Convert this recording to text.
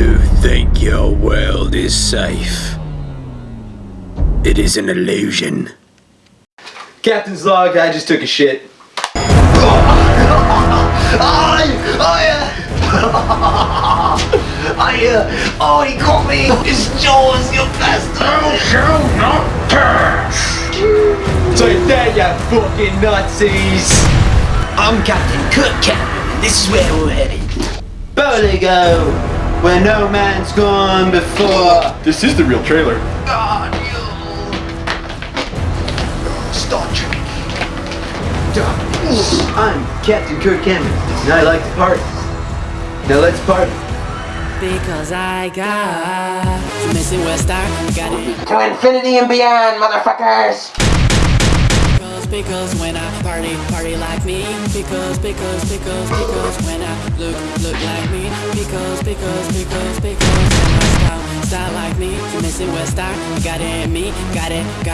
You think your world is safe. It is an illusion. Captain's log, I just took a shit. Oh, he caught me! His jaws, you bastard! shall not pass! Take that, you fucking Nazis! I'm Captain Kirk Cameron, and this is where we're headed. Boligo, where no man's gone before. This is the real trailer. God, you... Star Trek. I'm Captain Kirk Cameron, and I like to party. Now let's party. Because I got missing West Star, got it. To infinity and beyond, motherfuckers! Because, because when I party, party like me. Because, because, because, because when I look, look like me. Because, because, because, because when I style, style like me. You missing West Star, got it in me, got it, got it.